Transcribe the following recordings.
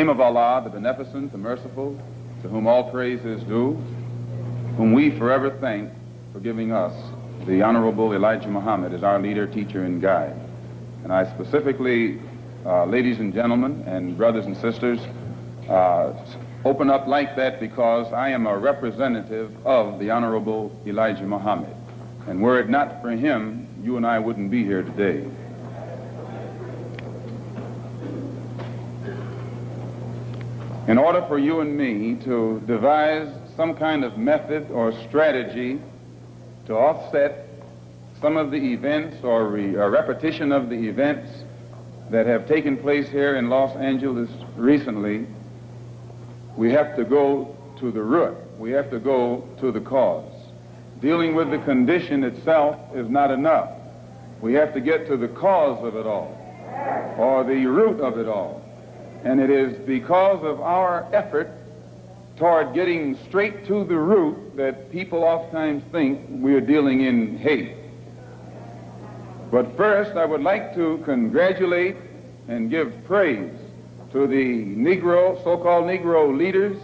name of Allah, the Beneficent, the Merciful, to whom all praise is due, whom we forever thank for giving us the Honorable Elijah Muhammad as our leader, teacher, and guide. And I specifically, uh, ladies and gentlemen, and brothers and sisters, uh, open up like that because I am a representative of the Honorable Elijah Muhammad. And were it not for him, you and I wouldn't be here today. In order for you and me to devise some kind of method or strategy to offset some of the events or re, a repetition of the events that have taken place here in Los Angeles recently, we have to go to the root. We have to go to the cause. Dealing with the condition itself is not enough. We have to get to the cause of it all, or the root of it all. And it is because of our effort toward getting straight to the root that people oftentimes think we're dealing in hate. But first, I would like to congratulate and give praise to the Negro, so-called Negro leaders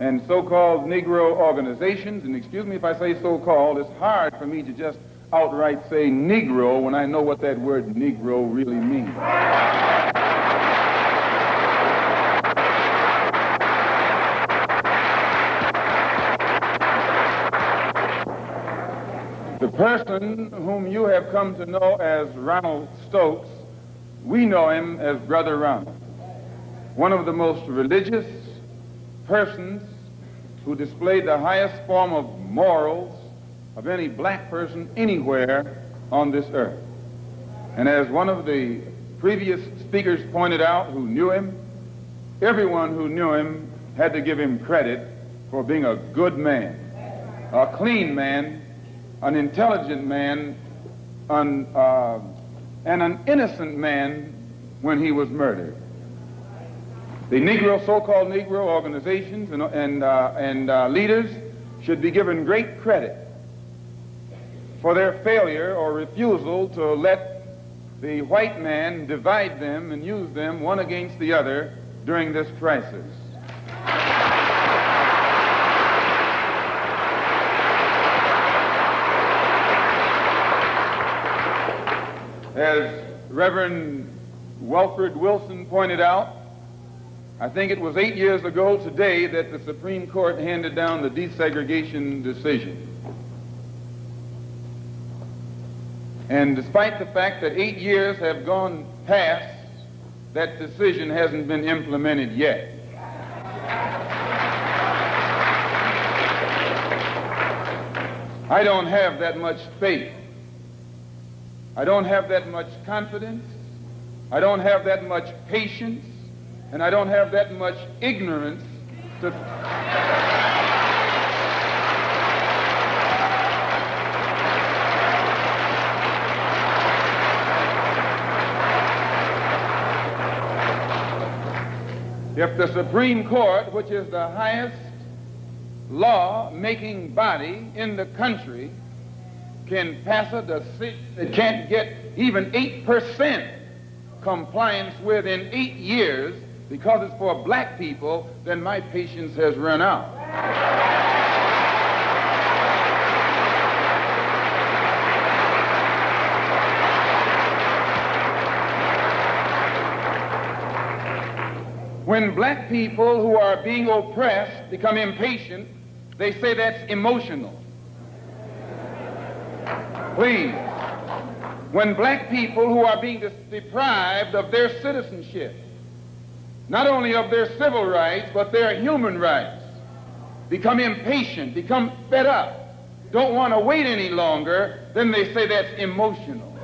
and so-called Negro organizations. And excuse me if I say so-called, it's hard for me to just outright say Negro when I know what that word Negro really means. The person whom you have come to know as Ronald Stokes, we know him as Brother Ronald, one of the most religious persons who displayed the highest form of morals of any black person anywhere on this earth. And as one of the previous speakers pointed out who knew him, everyone who knew him had to give him credit for being a good man, a clean man, an intelligent man an, uh, and an innocent man when he was murdered. The Negro, so-called Negro organizations and, and, uh, and uh, leaders should be given great credit for their failure or refusal to let the white man divide them and use them one against the other during this crisis. As Reverend Welford Wilson pointed out, I think it was eight years ago today that the Supreme Court handed down the desegregation decision. And despite the fact that eight years have gone past, that decision hasn't been implemented yet. I don't have that much faith I don't have that much confidence. I don't have that much patience. And I don't have that much ignorance to. if the Supreme Court, which is the highest law making body in the country, can pass a decision that can't get even 8% compliance with in eight years because it's for black people, then my patience has run out. When black people who are being oppressed become impatient, they say that's emotional. Please. When black people who are being deprived of their citizenship, not only of their civil rights, but their human rights, become impatient, become fed up, don't want to wait any longer, then they say that's emotional.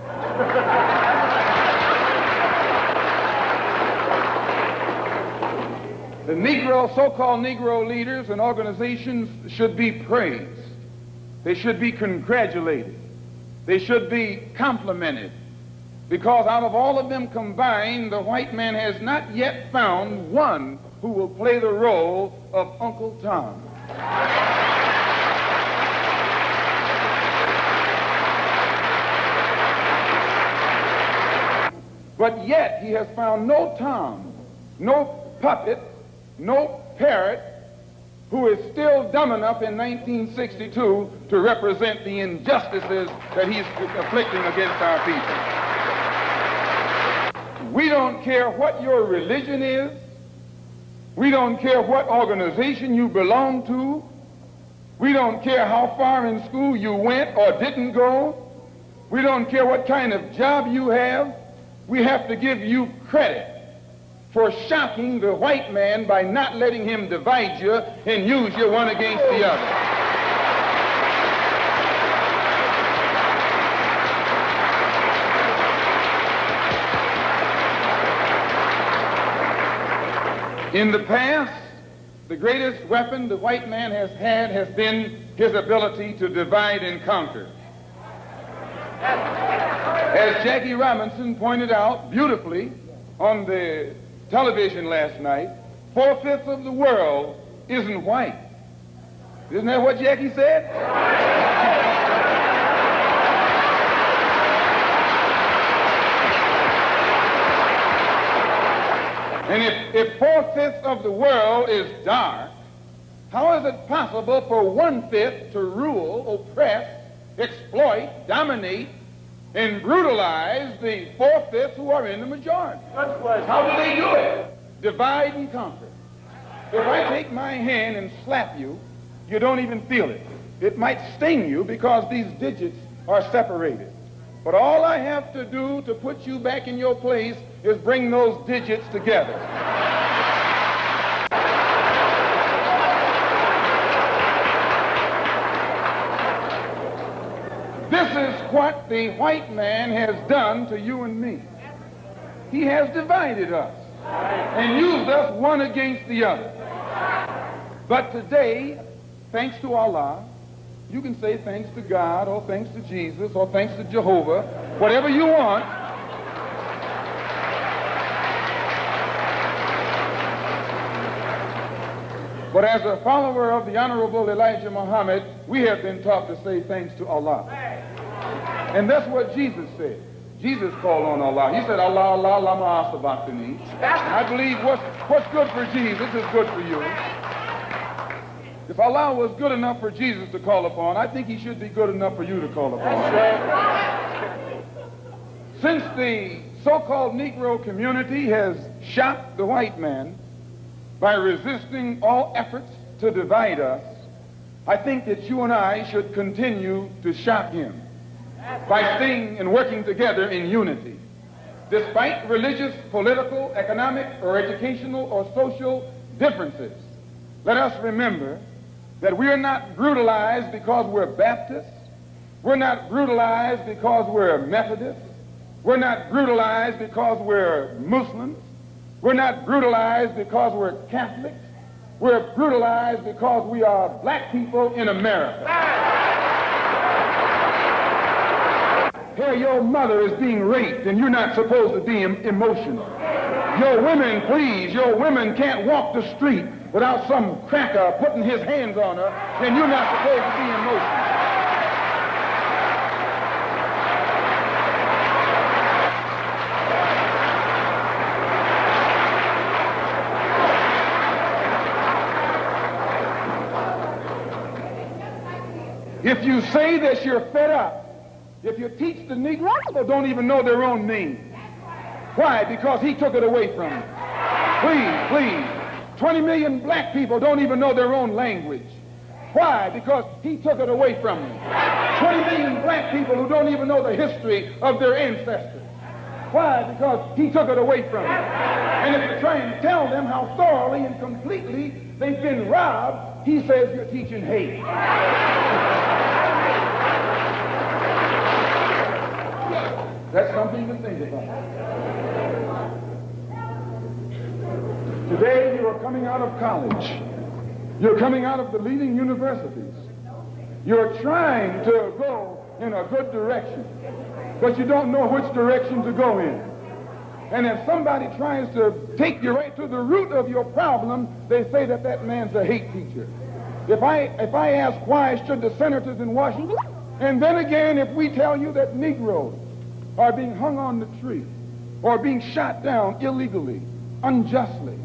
the Negro, so-called Negro leaders and organizations should be praised. They should be congratulated. They should be complimented because out of all of them combined, the white man has not yet found one who will play the role of Uncle Tom. But yet he has found no Tom, no puppet, no parrot, who is still dumb enough in 1962 to represent the injustices that he's afflicting against our people. We don't care what your religion is. We don't care what organization you belong to. We don't care how far in school you went or didn't go. We don't care what kind of job you have. We have to give you credit for shocking the white man by not letting him divide you and use you one against the other. In the past, the greatest weapon the white man has had has been his ability to divide and conquer. As Jackie Robinson pointed out beautifully on the television last night, four-fifths of the world isn't white. Isn't that what Jackie said? And if, if four-fifths of the world is dark, how is it possible for one-fifth to rule, oppress, exploit, dominate, and brutalize the four-fifths who are in the majority. How do they do it? Divide and conquer. If I take my hand and slap you, you don't even feel it. It might sting you because these digits are separated. But all I have to do to put you back in your place is bring those digits together. This is what the white man has done to you and me. He has divided us and used us one against the other. But today, thanks to Allah, you can say thanks to God or thanks to Jesus or thanks to Jehovah, whatever you want. But as a follower of the Honorable Elijah Muhammad, we have been taught to say thanks to Allah. And that's what Jesus said. Jesus called on Allah. He said, Allah, Allah, lama asabakhtani. I believe what's, what's good for Jesus is good for you. If Allah was good enough for Jesus to call upon, I think he should be good enough for you to call upon. Since the so-called Negro community has shocked the white man by resisting all efforts to divide us, I think that you and I should continue to shock him by staying and working together in unity. Despite religious, political, economic, or educational or social differences, let us remember that we are not brutalized because we're Baptists. We're not brutalized because we're Methodists. We're not brutalized because we're Muslims. We're not brutalized because we're Catholics. We're brutalized because we are black people in America. Here, your mother is being raped, and you're not supposed to be em emotional. Your women, please, your women can't walk the street without some cracker putting his hands on her, and you're not supposed to be emotional. If you say that you're fed up, if you teach the Negro, they don't even know their own name. Why? Because he took it away from them. Please, please. 20 million black people don't even know their own language. Why? Because he took it away from them. 20 million black people who don't even know the history of their ancestors. Why? Because he took it away from them. And if you try and tell them how thoroughly and completely they've been robbed, he says you're teaching hate. That's something to think about. Today you are coming out of college. You're coming out of the leading universities. You're trying to go in a good direction, but you don't know which direction to go in. And if somebody tries to take you right to the root of your problem, they say that that man's a hate teacher. If I, if I ask why should the senators in Washington, and then again if we tell you that Negroes are being hung on the tree or being shot down illegally, unjustly,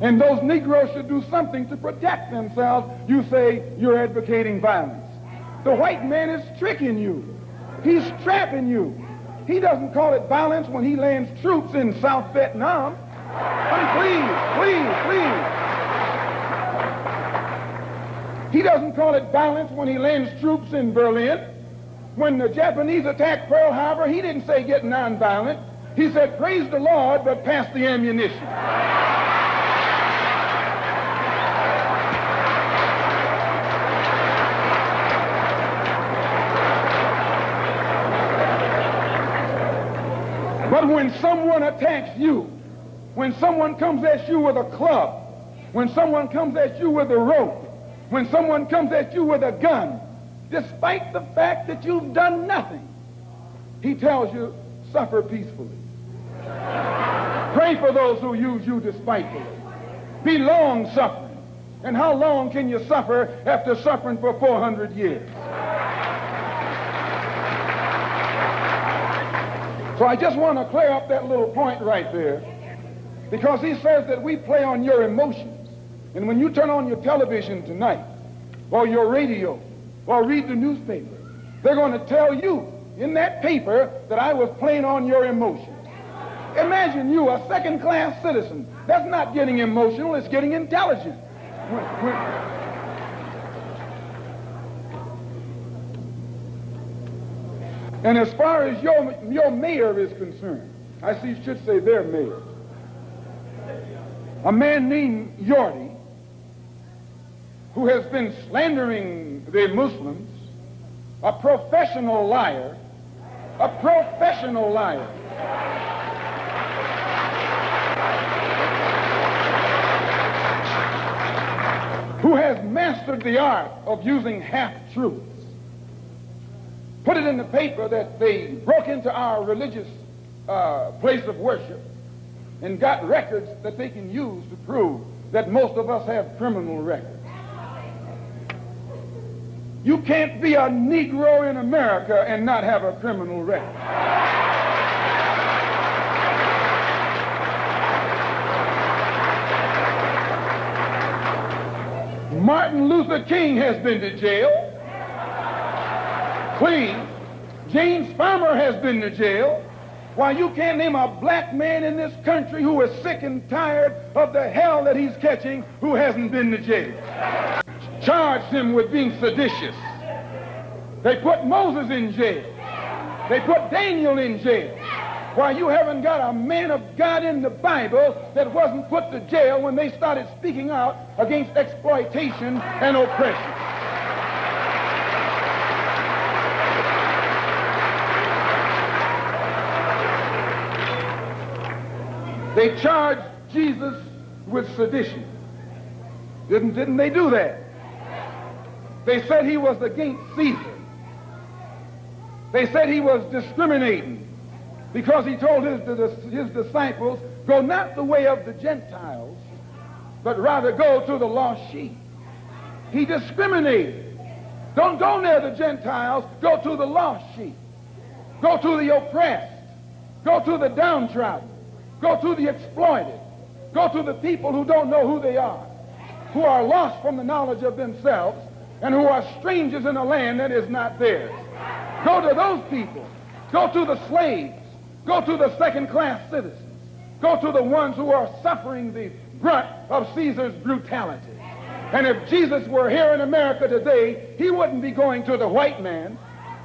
and those Negroes should do something to protect themselves, you say you're advocating violence. The white man is tricking you. He's trapping you. He doesn't call it violence when he lands troops in South Vietnam. I mean, please, please, please. He doesn't call it violence when he lands troops in Berlin. When the Japanese attacked Pearl Harbor, he didn't say get nonviolent. He said, praise the Lord, but pass the ammunition. But when someone attacks you, when someone comes at you with a club, when someone comes at you with a rope, when someone comes at you with a gun, despite the fact that you've done nothing, he tells you, suffer peacefully. Pray for those who use you despitefully. Be long suffering. And how long can you suffer after suffering for 400 years? So I just want to clear up that little point right there because he says that we play on your emotions. And when you turn on your television tonight or your radio or read the newspaper, they're going to tell you in that paper that I was playing on your emotions. Imagine you, a second class citizen. That's not getting emotional, it's getting intelligent. And as far as your, your mayor is concerned, I see should say their mayor. A man named Yorty, who has been slandering the Muslims, a professional liar, a professional liar. who has mastered the art of using half-truths. Put it in the paper that they broke into our religious uh, place of worship and got records that they can use to prove that most of us have criminal records. You can't be a Negro in America and not have a criminal record. Martin Luther King has been to jail. Clean. James Farmer has been to jail. Why, you can't name a black man in this country who is sick and tired of the hell that he's catching who hasn't been to jail. Charged him with being seditious. They put Moses in jail. They put Daniel in jail. Why, you haven't got a man of God in the Bible that wasn't put to jail when they started speaking out against exploitation and oppression. They charged Jesus with sedition. Didn't, didn't they do that? They said he was against Caesar. They said he was discriminating because he told his, his disciples, go not the way of the Gentiles, but rather go to the lost sheep. He discriminated. Don't go near the Gentiles, go to the lost sheep. Go to the oppressed. Go to the downtrodden. Go to the exploited. Go to the people who don't know who they are, who are lost from the knowledge of themselves, and who are strangers in a land that is not theirs. Go to those people. Go to the slaves. Go to the second class citizens. Go to the ones who are suffering the brunt of Caesar's brutality. And if Jesus were here in America today, he wouldn't be going to the white man.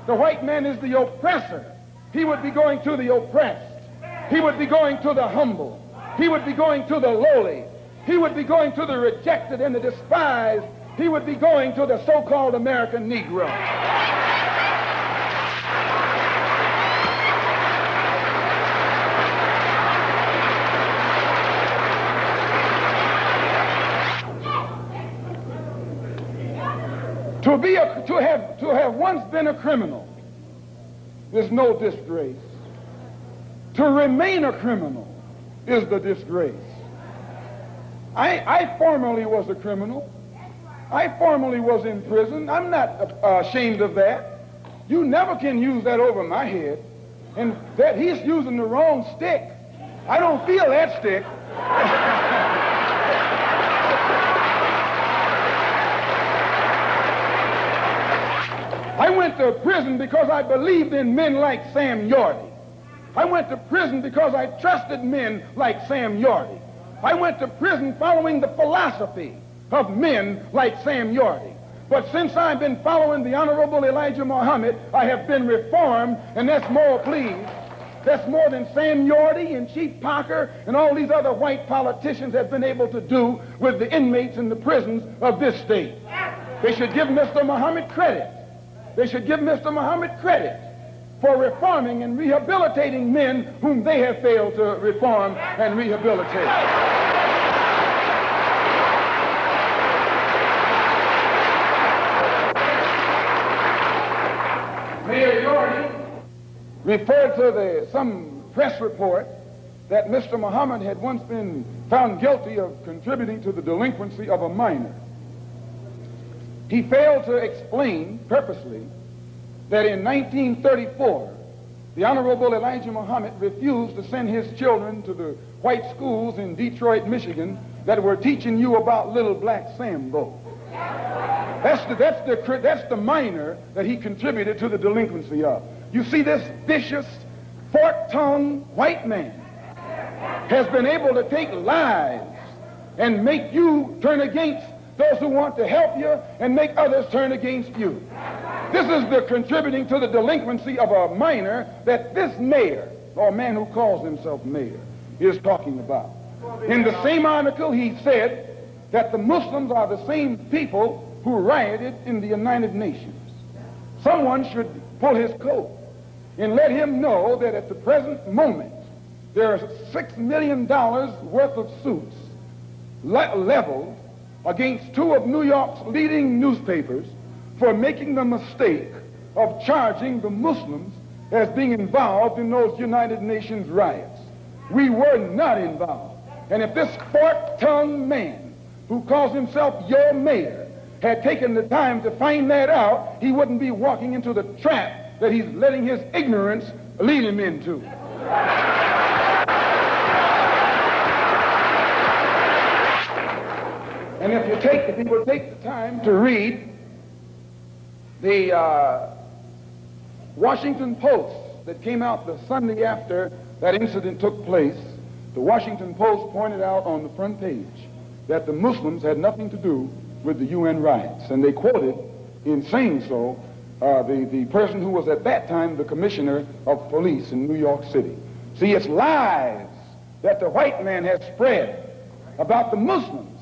The white man is the oppressor. He would be going to the oppressed. He would be going to the humble. He would be going to the lowly. He would be going to the rejected and the despised. He would be going to the so-called American Negro. To be a, to have to have once been a criminal is no disgrace. To remain a criminal is the disgrace. I, I formerly was a criminal. I formerly was in prison. I'm not uh, ashamed of that. You never can use that over my head. And that he's using the wrong stick. I don't feel that stick. I went to prison because I believed in men like Sam Yorty. I went to prison because I trusted men like Sam Yorty. I went to prison following the philosophy of men like Sam Yorty. But since I've been following the Honorable Elijah Muhammad, I have been reformed, and that's more, please. That's more than Sam Yorty and Chief Parker and all these other white politicians have been able to do with the inmates in the prisons of this state. They should give Mr. Muhammad credit. They should give Mr. Muhammad credit for reforming and rehabilitating men whom they have failed to reform and rehabilitate. Mayor Yorty referred to the, some press report that Mr. Muhammad had once been found guilty of contributing to the delinquency of a minor. He failed to explain purposely that in 1934, the Honorable Elijah Muhammad refused to send his children to the white schools in Detroit, Michigan that were teaching you about little black Sambo. That's the, that's, the, that's the minor that he contributed to the delinquency of. You see, this vicious, fork-tongued white man has been able to take lies and make you turn against those who want to help you and make others turn against you. This is the contributing to the delinquency of a minor that this mayor, or man who calls himself mayor, is talking about. In the same article, he said that the Muslims are the same people who rioted in the United Nations. Someone should pull his coat and let him know that at the present moment, there are $6 million worth of suits le leveled against two of New York's leading newspapers for making the mistake of charging the Muslims as being involved in those United Nations riots. We were not involved. And if this fork-tongued man who calls himself your mayor had taken the time to find that out, he wouldn't be walking into the trap that he's letting his ignorance lead him into. And if you take, if will take the time to read the uh, Washington Post that came out the Sunday after that incident took place, the Washington Post pointed out on the front page that the Muslims had nothing to do with the UN rights. And they quoted, in saying so, uh, the, the person who was at that time the commissioner of police in New York City. See, it's lies that the white man has spread about the Muslims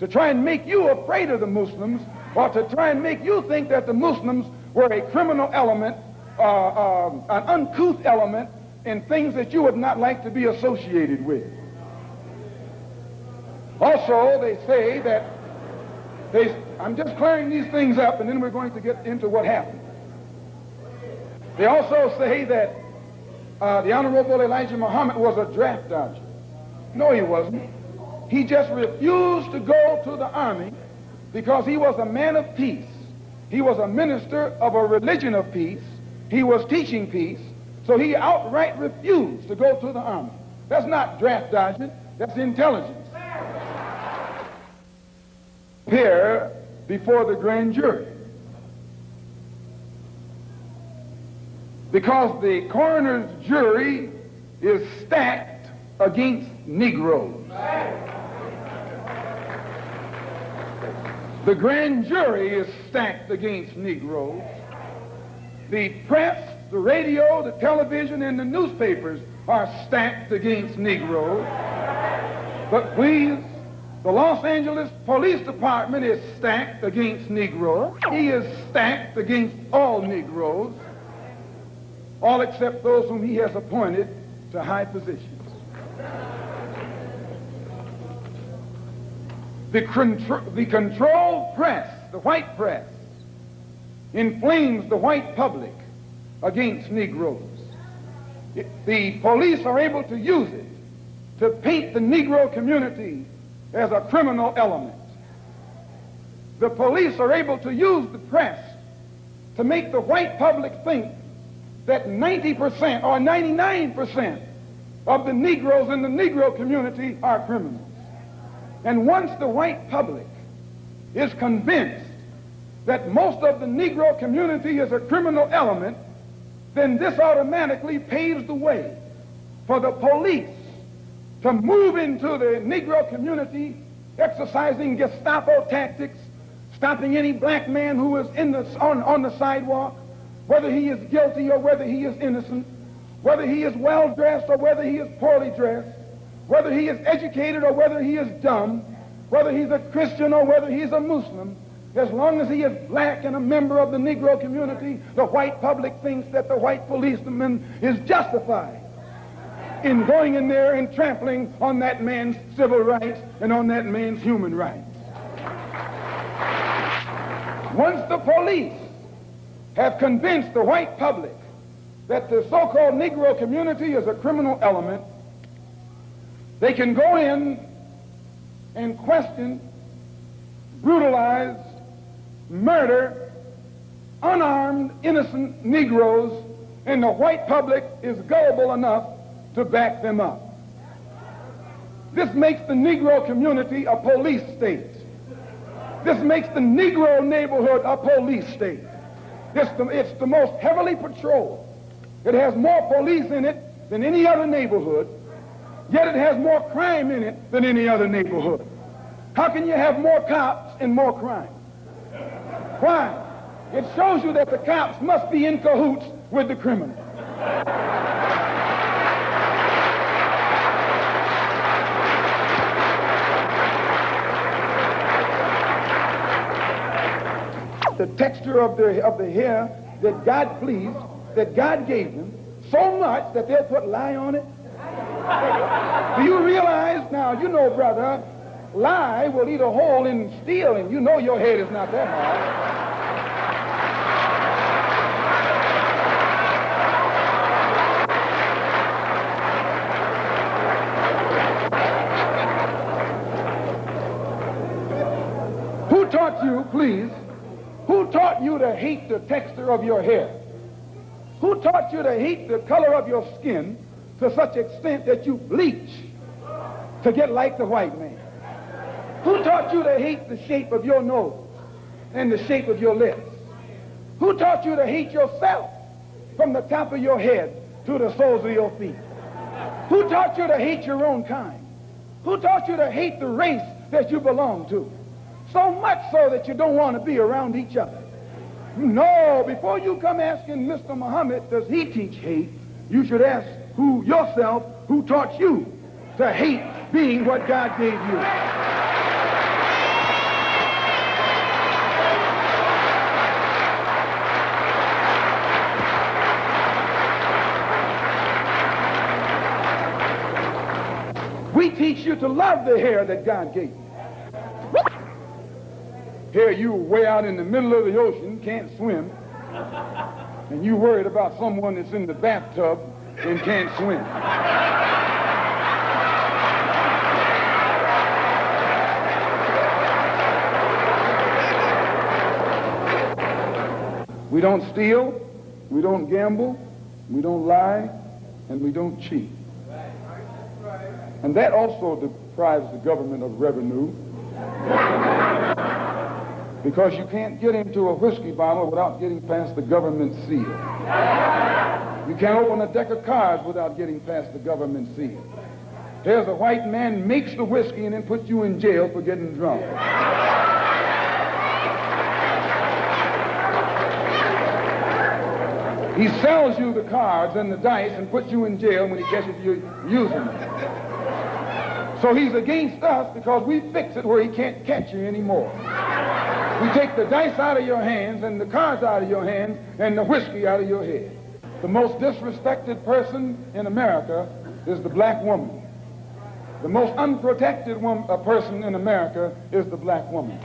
to try and make you afraid of the Muslims or to try and make you think that the Muslims were a criminal element, uh, uh, an uncouth element in things that you would not like to be associated with. Also, they say that they, I'm just clearing these things up and then we're going to get into what happened. They also say that uh, the Honorable Elijah Muhammad was a draft dodger. No, he wasn't. He just refused to go to the army because he was a man of peace. He was a minister of a religion of peace. He was teaching peace. So he outright refused to go to the army. That's not draft dodging. That's intelligence. Appear before the grand jury. Because the coroner's jury is stacked against Negroes. The grand jury is stacked against Negroes. The press, the radio, the television, and the newspapers are stacked against Negroes. But please, the Los Angeles Police Department is stacked against Negroes. He is stacked against all Negroes, all except those whom he has appointed to high positions. The, contr the controlled press, the white press, inflames the white public against Negroes. It, the police are able to use it to paint the Negro community as a criminal element. The police are able to use the press to make the white public think that 90% or 99% of the Negroes in the Negro community are criminals. And once the white public is convinced that most of the Negro community is a criminal element, then this automatically paves the way for the police to move into the Negro community exercising Gestapo tactics, stopping any black man who is in the, on, on the sidewalk, whether he is guilty or whether he is innocent, whether he is well dressed or whether he is poorly dressed, whether he is educated or whether he is dumb, whether he's a Christian or whether he's a Muslim, as long as he is black and a member of the Negro community, the white public thinks that the white policeman is justified in going in there and trampling on that man's civil rights and on that man's human rights. Once the police have convinced the white public that the so-called Negro community is a criminal element, they can go in and question, brutalize, murder unarmed, innocent Negroes, and the white public is gullible enough to back them up. This makes the Negro community a police state. This makes the Negro neighborhood a police state. It's the, it's the most heavily patrolled. It has more police in it than any other neighborhood, yet it has more crime in it than any other neighborhood. How can you have more cops and more crime? Why? It shows you that the cops must be in cahoots with the criminal. The texture of the, of the hair that God pleased, that God gave them, so much that they'll put lye on it? Do you realize now, you know, brother, lye will eat a hole in steel, and you know your head is not that hard. Who taught you, please, who taught you to hate the texture of your hair? Who taught you to hate the color of your skin to such extent that you bleach to get like the white man? Who taught you to hate the shape of your nose and the shape of your lips? Who taught you to hate yourself from the top of your head to the soles of your feet? Who taught you to hate your own kind? Who taught you to hate the race that you belong to? So much so that you don't want to be around each other. No, before you come asking Mr. Muhammad, does he teach hate, you should ask who yourself who taught you to hate being what God gave you. We teach you to love the hair that God gave you. Here you way out in the middle of the ocean, can't swim, and you worried about someone that's in the bathtub and can't swim. We don't steal, we don't gamble, we don't lie, and we don't cheat. And that also deprives the government of revenue because you can't get into a whiskey bottle without getting past the government seal. You can't open a deck of cards without getting past the government seal. There's a white man makes the whiskey and then puts you in jail for getting drunk. He sells you the cards and the dice and puts you in jail when he catches you using them. So he's against us because we fix it where he can't catch you anymore. We take the dice out of your hands and the cards out of your hands and the whiskey out of your head. The most disrespected person in America is the black woman. The most unprotected woman, uh, person in America is the black woman.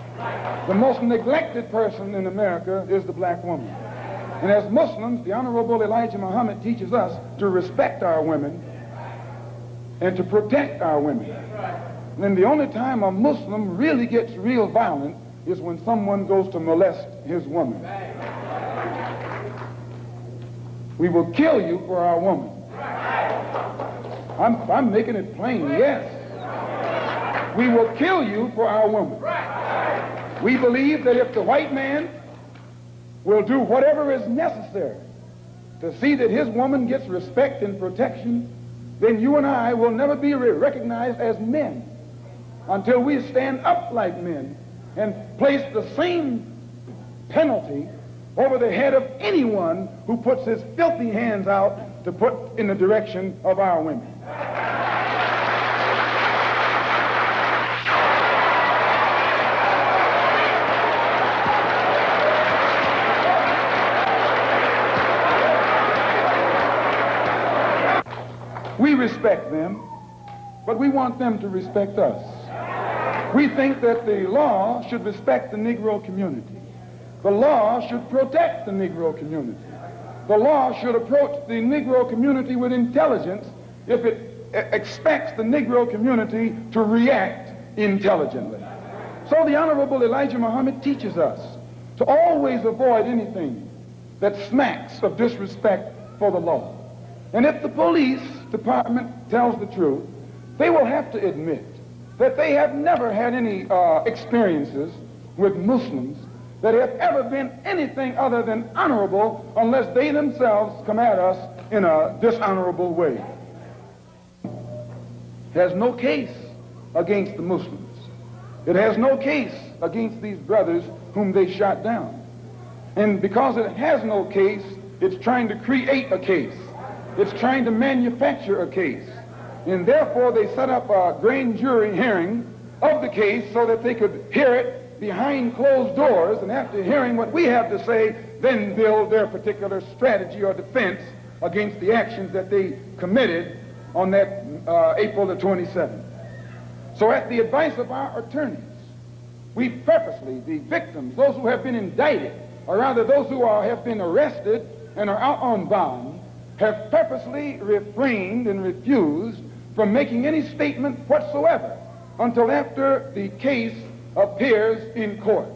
The most neglected person in America is the black woman. And as Muslims, the Honorable Elijah Muhammad teaches us to respect our women and to protect our women. And the only time a Muslim really gets real violent is when someone goes to molest his woman. We will kill you for our woman. I'm, I'm making it plain, yes. We will kill you for our woman. We believe that if the white man will do whatever is necessary to see that his woman gets respect and protection, then you and I will never be recognized as men until we stand up like men and place the same penalty over the head of anyone who puts his filthy hands out to put in the direction of our women. We respect them, but we want them to respect us. We think that the law should respect the Negro community. The law should protect the Negro community. The law should approach the Negro community with intelligence if it expects the Negro community to react intelligently. So the Honorable Elijah Muhammad teaches us to always avoid anything that smacks of disrespect for the law. And if the police department tells the truth, they will have to admit that they have never had any uh, experiences with Muslims that have ever been anything other than honorable unless they themselves come at us in a dishonorable way. It has no case against the Muslims. It has no case against these brothers whom they shot down. And because it has no case, it's trying to create a case. It's trying to manufacture a case. And therefore, they set up a grand jury hearing of the case so that they could hear it behind closed doors. And after hearing what we have to say, then build their particular strategy or defense against the actions that they committed on that uh, April the 27th. So, at the advice of our attorneys, we purposely, the victims, those who have been indicted, or rather those who are, have been arrested and are out on bond, have purposely refrained and refused from making any statement whatsoever until after the case appears in court.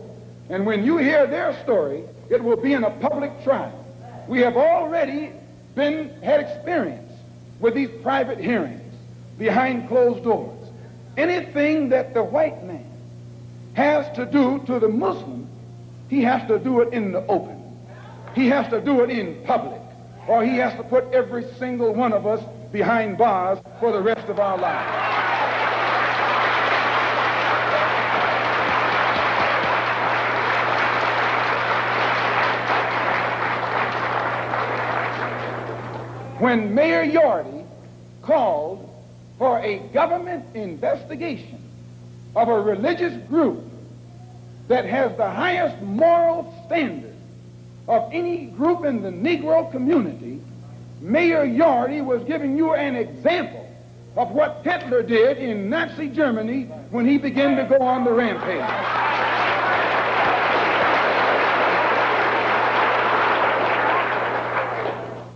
And when you hear their story, it will be in a public trial. We have already been had experience with these private hearings behind closed doors. Anything that the white man has to do to the Muslim, he has to do it in the open. He has to do it in public or he has to put every single one of us behind bars for the rest of our lives. When Mayor Yorty called for a government investigation of a religious group that has the highest moral standards of any group in the Negro community, Mayor Yorty was giving you an example of what Hitler did in Nazi Germany when he began to go on the rampage.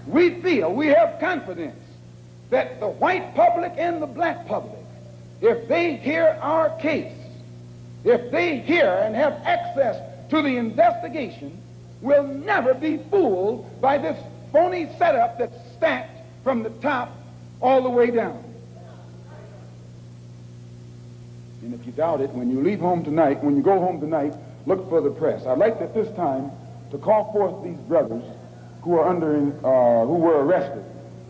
we feel, we have confidence that the white public and the black public, if they hear our case, if they hear and have access to the investigation, will never be fooled by this phony setup that's stacked from the top all the way down. And if you doubt it, when you leave home tonight, when you go home tonight, look for the press. I'd like at this time to call forth these brothers who are under, uh, who were arrested.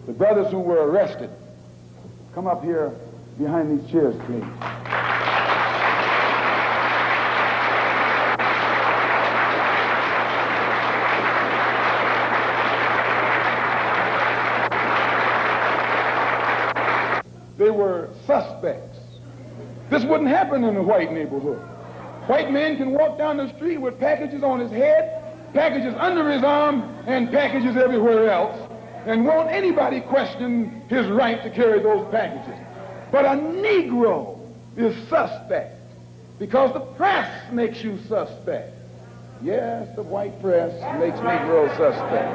The brothers who were arrested. Come up here behind these chairs, please. they were suspects. This wouldn't happen in a white neighborhood. White man can walk down the street with packages on his head, packages under his arm, and packages everywhere else, and won't anybody question his right to carry those packages. But a Negro is suspect because the press makes you suspect. Yes, the white press makes Negroes suspect.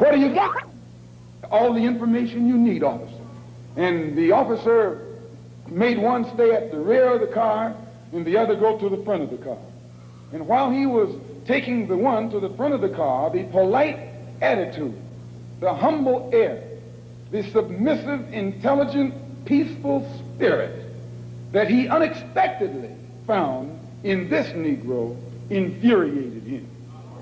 What do you got? all the information you need, officer. And the officer made one stay at the rear of the car and the other go to the front of the car. And while he was taking the one to the front of the car, the polite attitude, the humble air, the submissive, intelligent, peaceful spirit that he unexpectedly found in this Negro infuriated him.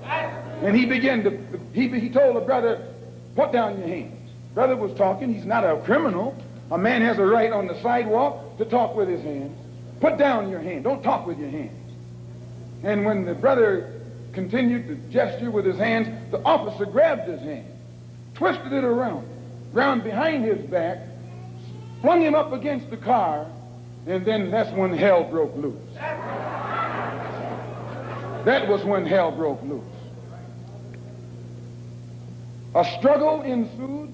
And he began to, he, he told the brother, put down your hands. Brother was talking. He's not a criminal. A man has a right on the sidewalk to talk with his hands. Put down your hand. Don't talk with your hands. And when the brother continued to gesture with his hands, the officer grabbed his hand, twisted it around, round behind his back, flung him up against the car, and then that's when hell broke loose. That was when hell broke loose. A struggle ensued.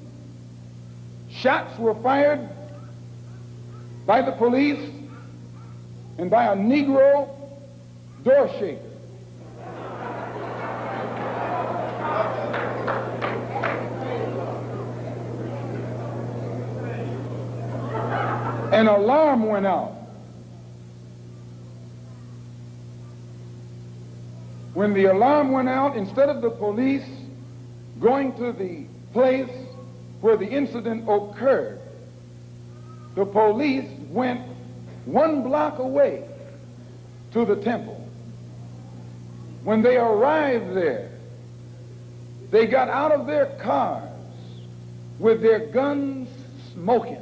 Shots were fired by the police and by a Negro door shaker. An alarm went out. When the alarm went out, instead of the police going to the place where the incident occurred, the police went one block away to the temple. When they arrived there, they got out of their cars with their guns smoking.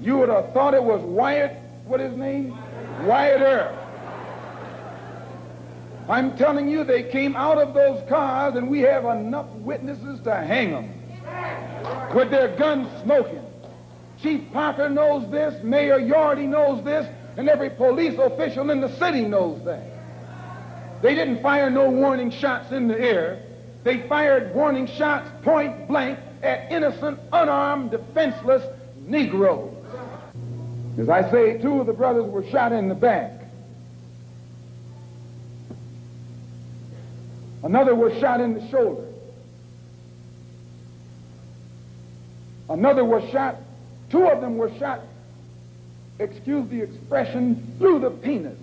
You would have thought it was Wyatt, what his name? Wyatt Earp. I'm telling you, they came out of those cars, and we have enough witnesses to hang them with their guns smoking. Chief Parker knows this, Mayor Yorty knows this, and every police official in the city knows that. They didn't fire no warning shots in the air. They fired warning shots point blank at innocent, unarmed, defenseless Negroes. As I say, two of the brothers were shot in the back. Another was shot in the shoulder. Another was shot, two of them were shot, excuse the expression, through the penis.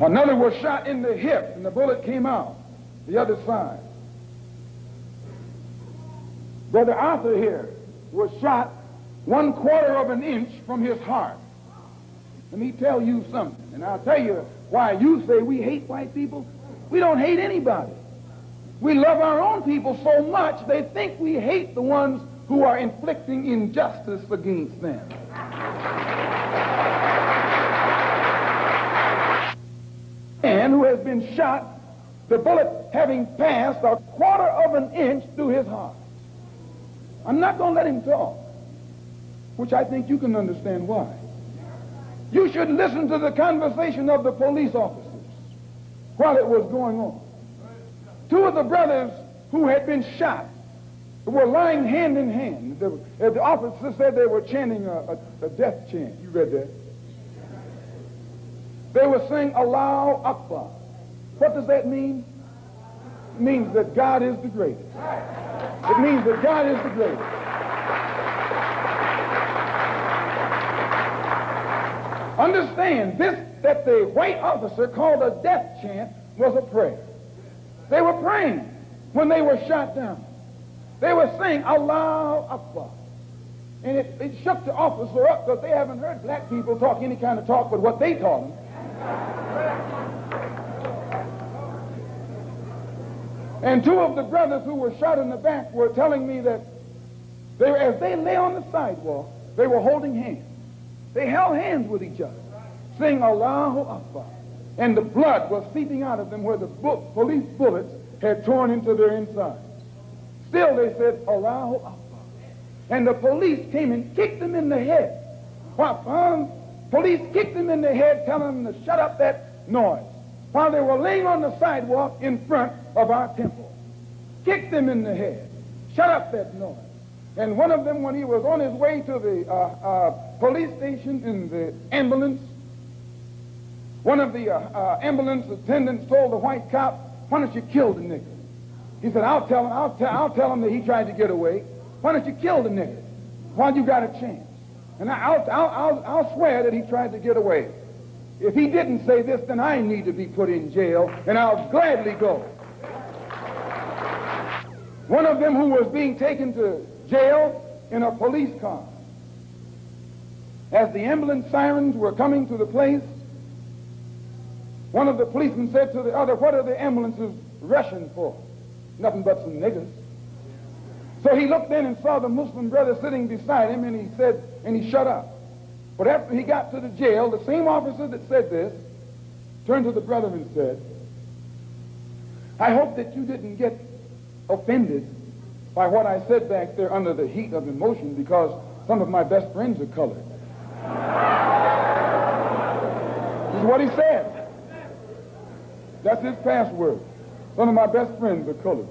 Another was shot in the hip, and the bullet came out the other side. Brother Arthur here was shot one quarter of an inch from his heart. Let me tell you something, and I'll tell you why you say we hate white people. We don't hate anybody. We love our own people so much they think we hate the ones who are inflicting injustice against them. And who has been shot, the bullet having passed a quarter of an inch through his heart. I'm not going to let him talk, which I think you can understand why. You should listen to the conversation of the police officers while it was going on. Two of the brothers who had been shot were lying hand in hand. Uh, the, the officer said they were chanting a, a, a death chant. You read that? They were saying Allahu Akbar. What does that mean? It means that God is the greatest. It means that God is the greatest. Understand, this that the white officer called a death chant was a prayer. They were praying when they were shot down. They were saying, Allahu Akbar. And it, it shook the officer up because they haven't heard black people talk any kind of talk but what they taught them. And two of the brothers who were shot in the back were telling me that they, as they lay on the sidewalk, they were holding hands. They held hands with each other, saying Allahu Akbar. And the blood was seeping out of them where the police bullets had torn into their insides. Still, they said Allahu Akbar. And the police came and kicked them in the head. Um, police kicked them in the head, telling them to shut up that noise while they were laying on the sidewalk in front of our temple. Kicked them in the head. Shut up that noise. And one of them, when he was on his way to the uh, uh, police station in the ambulance, one of the uh, uh ambulance attendants told the white cop, why don't you kill the nigger? He said, I'll tell him, I'll, te- I'll tell him that he tried to get away. Why don't you kill the nigger while you got a chance? And I'll, I'll, I'll, I'll swear that he tried to get away. If he didn't say this, then I need to be put in jail, and I'll gladly go. One of them who was being taken to jail in a police car. As the ambulance sirens were coming to the place, one of the policemen said to the other, What are the ambulances rushing for? Nothing but some niggers. So he looked in and saw the Muslim brother sitting beside him, and he said, and he shut up. But after he got to the jail, the same officer that said this turned to the brother and said, I hope that you didn't get offended by what I said back there under the heat of emotion because some of my best friends are colored. this is what he said. That's his password. Some of my best friends are colored.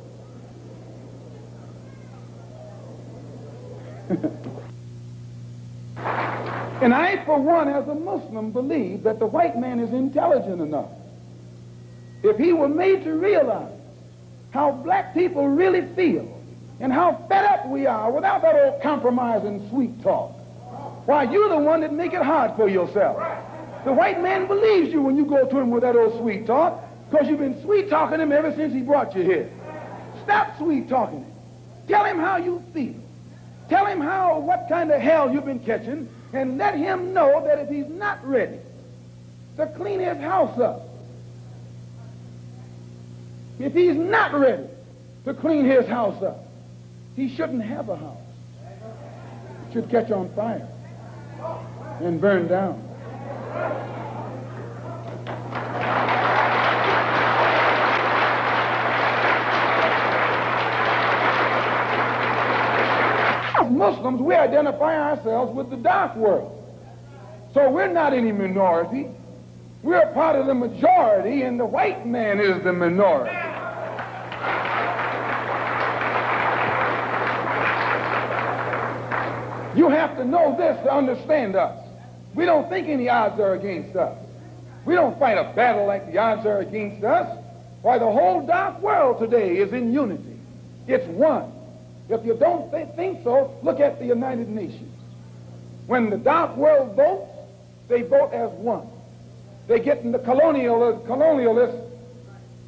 and I, for one, as a Muslim, believe that the white man is intelligent enough. If he were made to realize how black people really feel and how fed up we are without that old compromise and sweet talk, why, you're the one that make it hard for yourself. The white man believes you when you go to him with that old sweet talk because you've been sweet talking him ever since he brought you here. Stop sweet talking him. Tell him how you feel. Tell him how, what kind of hell you've been catching, and let him know that if he's not ready to clean his house up, if he's not ready to clean his house up, he shouldn't have a house. It should catch on fire and burn down. Muslims, we identify ourselves with the dark world. So we're not any minority. We're part of the majority, and the white man is the minority. You have to know this to understand us. We don't think any odds are against us. We don't fight a battle like the odds are against us. Why, the whole dark world today is in unity. It's one. If you don't th think so, look at the United Nations. When the dark world votes, they vote as one. They're getting the colonial, colonialists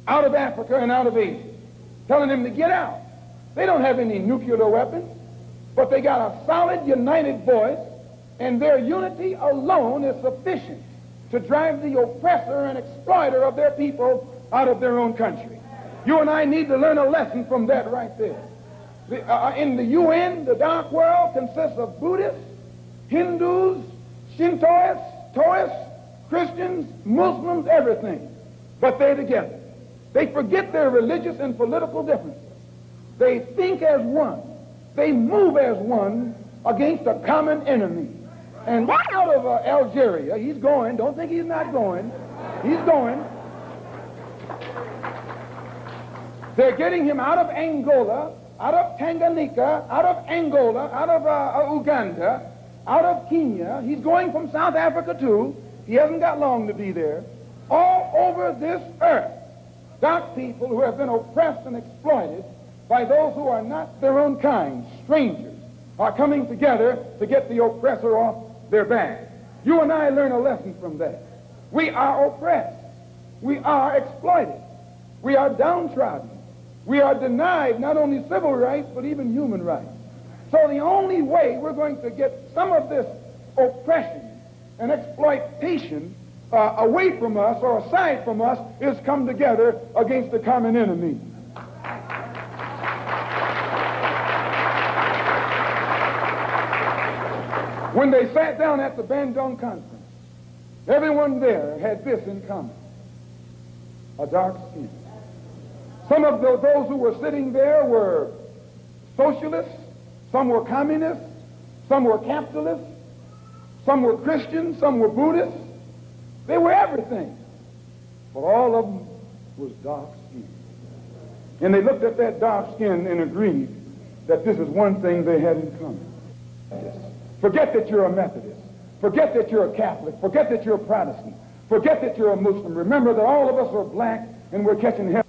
out of Africa and out of Asia, telling them to get out. They don't have any nuclear weapons, but they got a solid, united voice, and their unity alone is sufficient to drive the oppressor and exploiter of their people out of their own country. You and I need to learn a lesson from that right there. The, uh, uh, in the UN, the dark world consists of Buddhists, Hindus, Shintoists, Taoists, Christians, Muslims, everything. But they're together. They forget their religious and political differences. They think as one. They move as one against a common enemy. And out of uh, Algeria, he's going. Don't think he's not going. He's going. They're getting him out of Angola out of Tanganyika, out of Angola, out of uh, uh, Uganda, out of Kenya. He's going from South Africa too. He hasn't got long to be there. All over this earth, dark people who have been oppressed and exploited by those who are not their own kind, strangers, are coming together to get the oppressor off their back. You and I learn a lesson from that. We are oppressed. We are exploited. We are downtrodden. We are denied not only civil rights, but even human rights. So the only way we're going to get some of this oppression and exploitation uh, away from us or aside from us is come together against the common enemy. When they sat down at the Bandung conference, everyone there had this in common a dark skin. Some of the, those who were sitting there were socialists, some were communists, some were capitalists, some were Christians, some were Buddhists. They were everything. But all of them was dark skin. And they looked at that dark skin and agreed that this is one thing they had in common. Forget that you're a Methodist. Forget that you're a Catholic. Forget that you're a Protestant. Forget that you're a Muslim. Remember that all of us are black and we're catching hell.